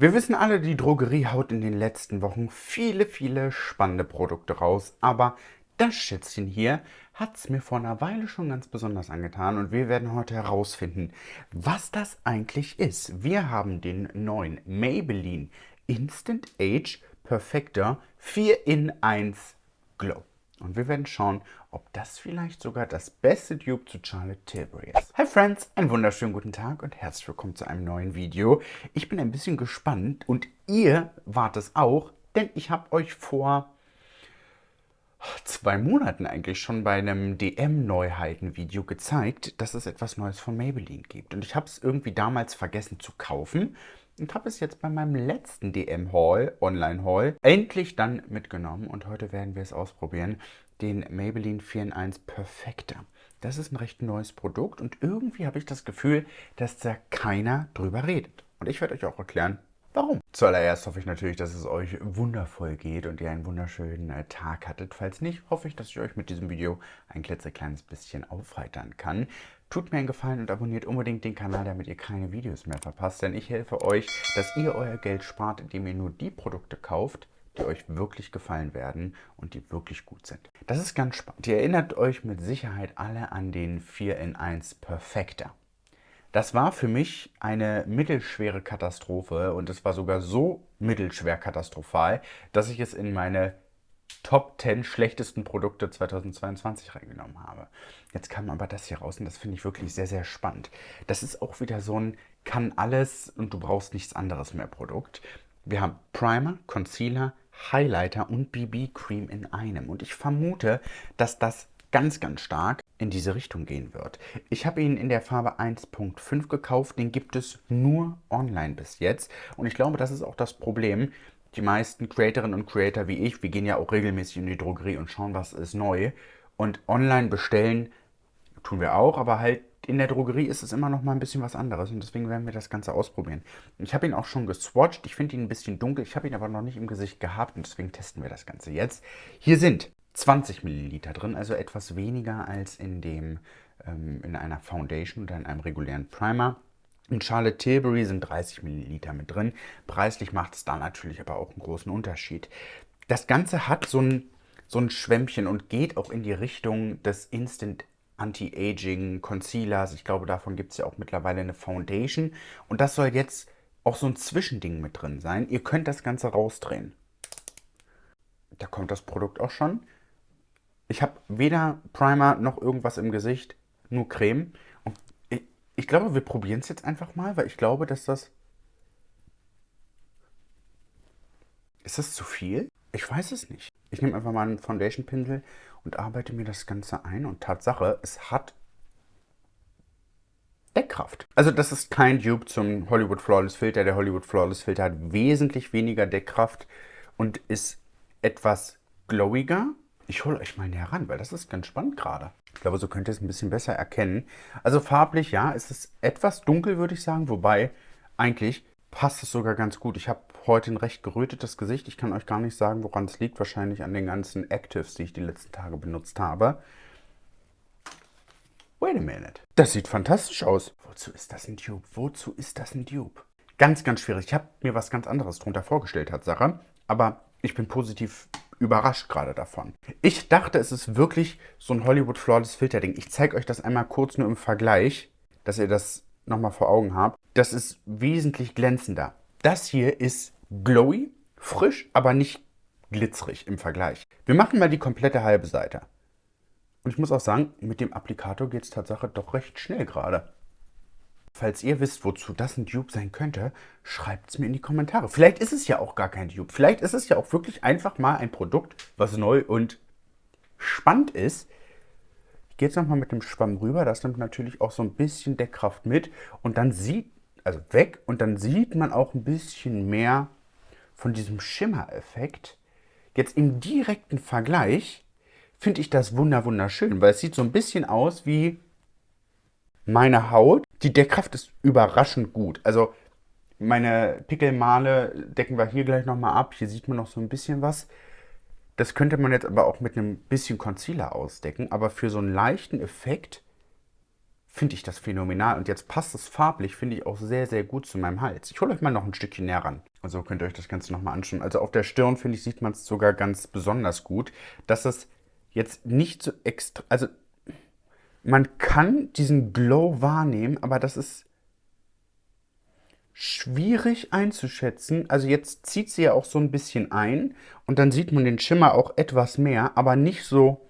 Wir wissen alle, die Drogerie haut in den letzten Wochen viele, viele spannende Produkte raus, aber das Schätzchen hier hat es mir vor einer Weile schon ganz besonders angetan und wir werden heute herausfinden, was das eigentlich ist. Wir haben den neuen Maybelline Instant Age Perfector 4 in 1 Glow. Und wir werden schauen, ob das vielleicht sogar das beste Dupe zu Charlotte Tilbury ist. Hi Friends, einen wunderschönen guten Tag und herzlich willkommen zu einem neuen Video. Ich bin ein bisschen gespannt und ihr wart es auch, denn ich habe euch vor zwei Monaten eigentlich schon bei einem DM-Neuheiten-Video gezeigt, dass es etwas Neues von Maybelline gibt. Und ich habe es irgendwie damals vergessen zu kaufen und habe es jetzt bei meinem letzten DM-Haul, Online-Haul, endlich dann mitgenommen. Und heute werden wir es ausprobieren, den Maybelline 4 in 1 Perfector. Das ist ein recht neues Produkt und irgendwie habe ich das Gefühl, dass da keiner drüber redet. Und ich werde euch auch erklären, Warum? Zuallererst hoffe ich natürlich, dass es euch wundervoll geht und ihr einen wunderschönen äh, Tag hattet. Falls nicht, hoffe ich, dass ich euch mit diesem Video ein klitzekleines bisschen aufheitern kann. Tut mir einen Gefallen und abonniert unbedingt den Kanal, damit ihr keine Videos mehr verpasst, denn ich helfe euch, dass ihr euer Geld spart, indem ihr nur die Produkte kauft, die euch wirklich gefallen werden und die wirklich gut sind. Das ist ganz spannend. Ihr erinnert euch mit Sicherheit alle an den 4 in 1 Perfekter. Das war für mich eine mittelschwere Katastrophe und es war sogar so mittelschwer katastrophal, dass ich es in meine Top 10 schlechtesten Produkte 2022 reingenommen habe. Jetzt kam aber das hier raus und das finde ich wirklich sehr, sehr spannend. Das ist auch wieder so ein kann alles und du brauchst nichts anderes mehr Produkt. Wir haben Primer, Concealer, Highlighter und BB Cream in einem. Und ich vermute, dass das ganz, ganz stark in diese Richtung gehen wird. Ich habe ihn in der Farbe 1.5 gekauft, den gibt es nur online bis jetzt. Und ich glaube, das ist auch das Problem. Die meisten Creatorinnen und Creator wie ich, wir gehen ja auch regelmäßig in die Drogerie und schauen, was ist neu. Und online bestellen tun wir auch, aber halt in der Drogerie ist es immer noch mal ein bisschen was anderes und deswegen werden wir das Ganze ausprobieren. Ich habe ihn auch schon geswatcht, ich finde ihn ein bisschen dunkel, ich habe ihn aber noch nicht im Gesicht gehabt und deswegen testen wir das Ganze jetzt. Hier sind 20 Milliliter drin, also etwas weniger als in, dem, ähm, in einer Foundation oder in einem regulären Primer. In Charlotte Tilbury sind 30 Milliliter mit drin. Preislich macht es da natürlich aber auch einen großen Unterschied. Das Ganze hat so ein, so ein Schwämmchen und geht auch in die Richtung des Instant Anti-Aging Concealers. Ich glaube, davon gibt es ja auch mittlerweile eine Foundation. Und das soll jetzt auch so ein Zwischending mit drin sein. Ihr könnt das Ganze rausdrehen. Da kommt das Produkt auch schon. Ich habe weder Primer noch irgendwas im Gesicht, nur Creme. Ich glaube, wir probieren es jetzt einfach mal, weil ich glaube, dass das... Ist das zu viel? Ich weiß es nicht. Ich nehme einfach mal einen Foundation-Pinsel und arbeite mir das Ganze ein. Und Tatsache, es hat Deckkraft. Also das ist kein Dupe zum Hollywood Flawless Filter. Der Hollywood Flawless Filter hat wesentlich weniger Deckkraft und ist etwas glowiger ich hole euch mal näher ran, weil das ist ganz spannend gerade. Ich glaube, so könnt ihr es ein bisschen besser erkennen. Also farblich, ja, es ist etwas dunkel, würde ich sagen. Wobei, eigentlich passt es sogar ganz gut. Ich habe heute ein recht gerötetes Gesicht. Ich kann euch gar nicht sagen, woran es liegt. Wahrscheinlich an den ganzen Actives, die ich die letzten Tage benutzt habe. Wait a minute. Das sieht fantastisch aus. Wozu ist das ein Dupe? Wozu ist das ein Dupe? Ganz, ganz schwierig. Ich habe mir was ganz anderes drunter vorgestellt, Tatsache. Aber ich bin positiv überrascht gerade davon. Ich dachte, es ist wirklich so ein Hollywood Flawless Filter Ding. Ich zeige euch das einmal kurz nur im Vergleich, dass ihr das nochmal vor Augen habt. Das ist wesentlich glänzender. Das hier ist glowy, frisch, aber nicht glitzerig im Vergleich. Wir machen mal die komplette halbe Seite. Und ich muss auch sagen, mit dem Applikator geht es tatsächlich doch recht schnell gerade. Falls ihr wisst, wozu das ein Dupe sein könnte, schreibt es mir in die Kommentare. Vielleicht ist es ja auch gar kein Dupe. Vielleicht ist es ja auch wirklich einfach mal ein Produkt, was neu und spannend ist. Ich gehe jetzt nochmal mit dem Schwamm rüber. Das nimmt natürlich auch so ein bisschen Deckkraft mit. Und dann sieht, also weg, und dann sieht man auch ein bisschen mehr von diesem Schimmereffekt. Jetzt im direkten Vergleich finde ich das wunderschön, weil es sieht so ein bisschen aus wie meine Haut, die Deckkraft ist überraschend gut. Also meine Pickelmale decken wir hier gleich nochmal ab. Hier sieht man noch so ein bisschen was. Das könnte man jetzt aber auch mit einem bisschen Concealer ausdecken. Aber für so einen leichten Effekt finde ich das phänomenal. Und jetzt passt es farblich, finde ich auch sehr, sehr gut zu meinem Hals. Ich hole euch mal noch ein Stückchen näher ran. Also könnt ihr euch das Ganze nochmal anschauen. Also auf der Stirn, finde ich, sieht man es sogar ganz besonders gut, dass es jetzt nicht so extra... Also man kann diesen Glow wahrnehmen, aber das ist schwierig einzuschätzen. Also jetzt zieht sie ja auch so ein bisschen ein und dann sieht man den Schimmer auch etwas mehr, aber nicht so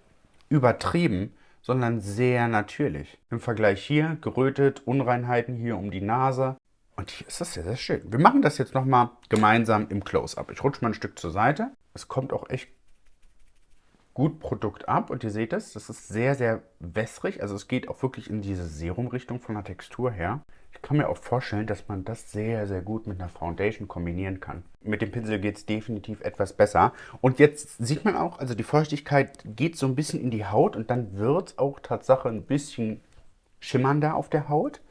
übertrieben, sondern sehr natürlich. Im Vergleich hier gerötet, Unreinheiten hier um die Nase. Und hier ist das sehr, sehr schön. Wir machen das jetzt nochmal gemeinsam im Close-Up. Ich rutsche mal ein Stück zur Seite. Es kommt auch echt gut Produkt ab und ihr seht es, das ist sehr, sehr wässrig. Also es geht auch wirklich in diese Serumrichtung von der Textur her. Ich kann mir auch vorstellen, dass man das sehr, sehr gut mit einer Foundation kombinieren kann. Mit dem Pinsel geht es definitiv etwas besser. Und jetzt sieht man auch, also die Feuchtigkeit geht so ein bisschen in die Haut und dann wird auch Tatsache ein bisschen schimmernder auf der Haut.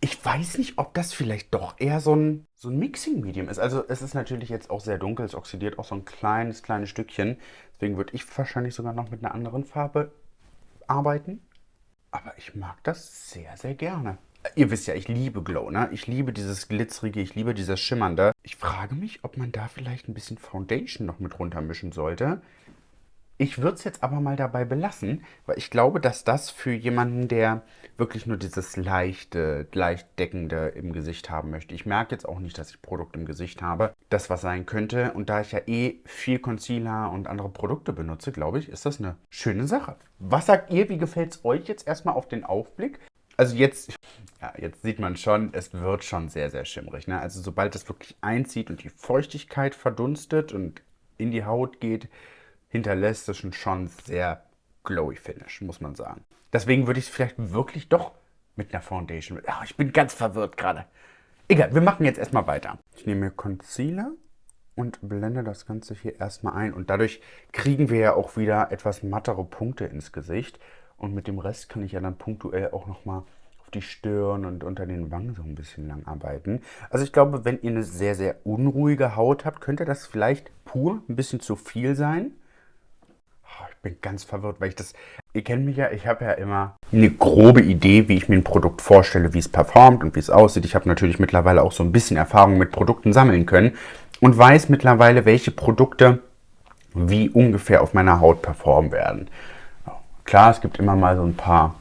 Ich weiß nicht, ob das vielleicht doch eher so ein, so ein Mixing-Medium ist. Also es ist natürlich jetzt auch sehr dunkel, es oxidiert auch so ein kleines, kleines Stückchen. Deswegen würde ich wahrscheinlich sogar noch mit einer anderen Farbe arbeiten. Aber ich mag das sehr, sehr gerne. Ihr wisst ja, ich liebe Glow, ne? Ich liebe dieses Glitzerige, ich liebe dieses Schimmernde. Ich frage mich, ob man da vielleicht ein bisschen Foundation noch mit runtermischen sollte. Ich würde es jetzt aber mal dabei belassen, weil ich glaube, dass das für jemanden, der wirklich nur dieses leichte, leicht deckende im Gesicht haben möchte. Ich merke jetzt auch nicht, dass ich Produkt im Gesicht habe, das was sein könnte. Und da ich ja eh viel Concealer und andere Produkte benutze, glaube ich, ist das eine schöne Sache. Was sagt ihr, wie gefällt es euch jetzt erstmal auf den Aufblick? Also jetzt, ja, jetzt sieht man schon, es wird schon sehr, sehr schimmrig. Ne? Also sobald es wirklich einzieht und die Feuchtigkeit verdunstet und in die Haut geht, hinterlässt es schon sehr glowy Finish, muss man sagen. Deswegen würde ich es vielleicht wirklich doch mit einer Foundation... Ach, ich bin ganz verwirrt gerade. Egal, wir machen jetzt erstmal weiter. Ich nehme Concealer und blende das Ganze hier erstmal ein. Und dadurch kriegen wir ja auch wieder etwas mattere Punkte ins Gesicht. Und mit dem Rest kann ich ja dann punktuell auch nochmal auf die Stirn und unter den Wangen so ein bisschen lang arbeiten. Also ich glaube, wenn ihr eine sehr, sehr unruhige Haut habt, könnte das vielleicht pur ein bisschen zu viel sein bin ganz verwirrt, weil ich das... Ihr kennt mich ja, ich habe ja immer eine grobe Idee, wie ich mir ein Produkt vorstelle, wie es performt und wie es aussieht. Ich habe natürlich mittlerweile auch so ein bisschen Erfahrung mit Produkten sammeln können und weiß mittlerweile, welche Produkte wie ungefähr auf meiner Haut performen werden. Klar, es gibt immer mal so ein paar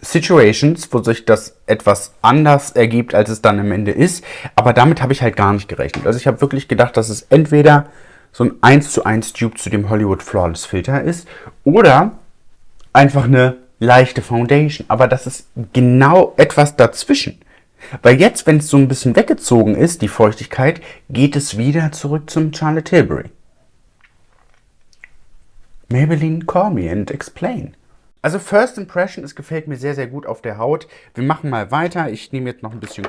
Situations, wo sich das etwas anders ergibt, als es dann am Ende ist. Aber damit habe ich halt gar nicht gerechnet. Also ich habe wirklich gedacht, dass es entweder so ein 1 zu 1 Dupe zu dem Hollywood Flawless Filter ist oder einfach eine leichte Foundation. Aber das ist genau etwas dazwischen. Weil jetzt, wenn es so ein bisschen weggezogen ist, die Feuchtigkeit, geht es wieder zurück zum Charlotte Tilbury. Maybelline, call me and explain. Also First Impression, es gefällt mir sehr, sehr gut auf der Haut. Wir machen mal weiter. Ich nehme jetzt noch ein bisschen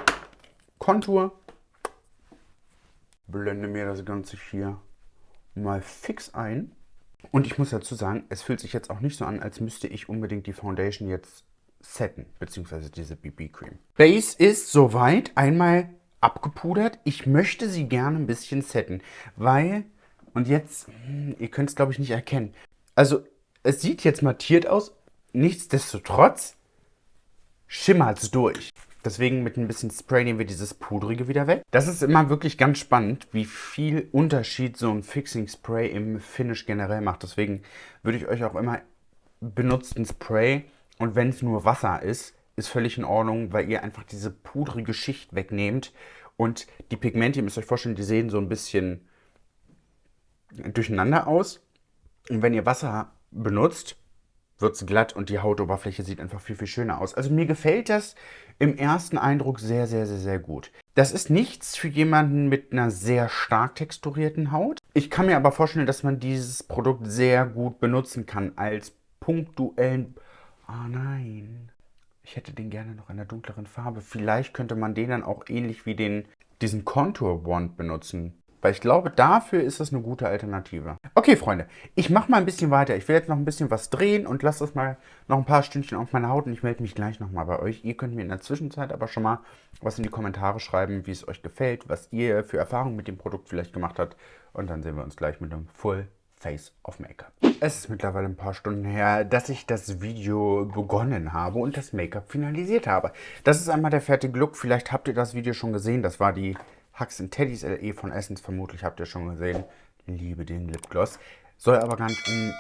Kontur. Blende mir das Ganze hier mal fix ein. Und ich muss dazu sagen, es fühlt sich jetzt auch nicht so an, als müsste ich unbedingt die Foundation jetzt setten, beziehungsweise diese BB-Cream. Base ist soweit einmal abgepudert. Ich möchte sie gerne ein bisschen setten, weil, und jetzt, hm, ihr könnt es glaube ich nicht erkennen. Also, es sieht jetzt mattiert aus, nichtsdestotrotz schimmert es durch. Deswegen mit ein bisschen Spray nehmen wir dieses Pudrige wieder weg. Das ist immer wirklich ganz spannend, wie viel Unterschied so ein Fixing Spray im Finish generell macht. Deswegen würde ich euch auch immer benutzt ein Spray und wenn es nur Wasser ist, ist völlig in Ordnung, weil ihr einfach diese pudrige Schicht wegnehmt und die Pigmente, ihr müsst euch vorstellen, die sehen so ein bisschen durcheinander aus. Und wenn ihr Wasser benutzt, wird es glatt und die Hautoberfläche sieht einfach viel, viel schöner aus. Also mir gefällt das im ersten Eindruck sehr, sehr, sehr, sehr gut. Das ist nichts für jemanden mit einer sehr stark texturierten Haut. Ich kann mir aber vorstellen, dass man dieses Produkt sehr gut benutzen kann als punktuellen... Ah oh nein, ich hätte den gerne noch in einer dunkleren Farbe. Vielleicht könnte man den dann auch ähnlich wie den, diesen Contour Wand benutzen. Weil ich glaube, dafür ist das eine gute Alternative. Okay, Freunde, ich mache mal ein bisschen weiter. Ich will jetzt noch ein bisschen was drehen und lasse das mal noch ein paar Stündchen auf meiner Haut und ich melde mich gleich nochmal bei euch. Ihr könnt mir in der Zwischenzeit aber schon mal was in die Kommentare schreiben, wie es euch gefällt, was ihr für Erfahrungen mit dem Produkt vielleicht gemacht habt. Und dann sehen wir uns gleich mit einem Full Face of Make-up. Es ist mittlerweile ein paar Stunden her, dass ich das Video begonnen habe und das Make-up finalisiert habe. Das ist einmal der fertige Look. Vielleicht habt ihr das Video schon gesehen. Das war die Hugs and Teddies LE von Essence, vermutlich habt ihr schon gesehen. Liebe den Lipgloss. Soll aber gar nicht um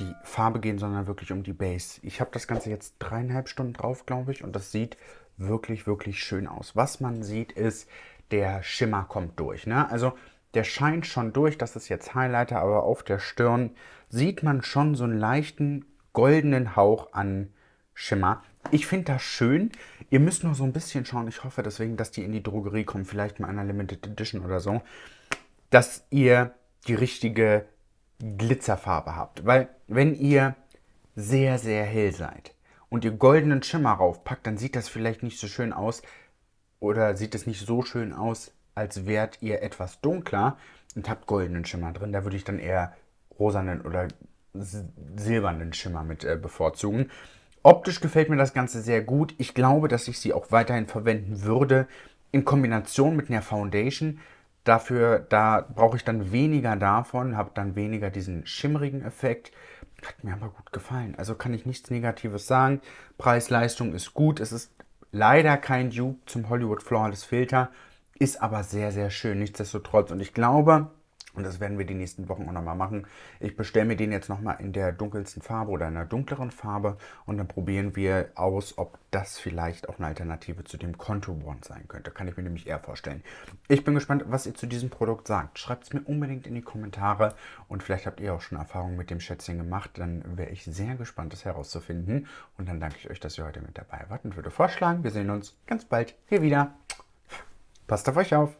die Farbe gehen, sondern wirklich um die Base. Ich habe das Ganze jetzt dreieinhalb Stunden drauf, glaube ich, und das sieht wirklich, wirklich schön aus. Was man sieht, ist, der Schimmer kommt durch. Ne? Also der scheint schon durch, das ist jetzt Highlighter, aber auf der Stirn sieht man schon so einen leichten goldenen Hauch an Schimmer. Ich finde das schön. Ihr müsst nur so ein bisschen schauen. Ich hoffe deswegen, dass die in die Drogerie kommen, vielleicht mal einer Limited Edition oder so, dass ihr die richtige Glitzerfarbe habt. Weil wenn ihr sehr, sehr hell seid und ihr goldenen Schimmer raufpackt, dann sieht das vielleicht nicht so schön aus oder sieht es nicht so schön aus, als wärt ihr etwas dunkler und habt goldenen Schimmer drin. Da würde ich dann eher rosanen oder silbernen Schimmer mit äh, bevorzugen. Optisch gefällt mir das Ganze sehr gut. Ich glaube, dass ich sie auch weiterhin verwenden würde in Kombination mit einer Foundation. Dafür, da brauche ich dann weniger davon, habe dann weniger diesen schimmerigen Effekt. Hat mir aber gut gefallen. Also kann ich nichts Negatives sagen. Preis-Leistung ist gut. Es ist leider kein Dupe zum Hollywood Flawless Filter, ist aber sehr, sehr schön. Nichtsdestotrotz. Und ich glaube, und das werden wir die nächsten Wochen auch nochmal machen. Ich bestelle mir den jetzt nochmal in der dunkelsten Farbe oder in einer dunkleren Farbe und dann probieren wir aus, ob das vielleicht auch eine Alternative zu dem Contour One sein könnte. Kann ich mir nämlich eher vorstellen. Ich bin gespannt, was ihr zu diesem Produkt sagt. Schreibt es mir unbedingt in die Kommentare und vielleicht habt ihr auch schon Erfahrungen mit dem Schätzchen gemacht. Dann wäre ich sehr gespannt, das herauszufinden. Und dann danke ich euch, dass ihr heute mit dabei wart und würde vorschlagen, wir sehen uns ganz bald hier wieder. Passt auf euch auf!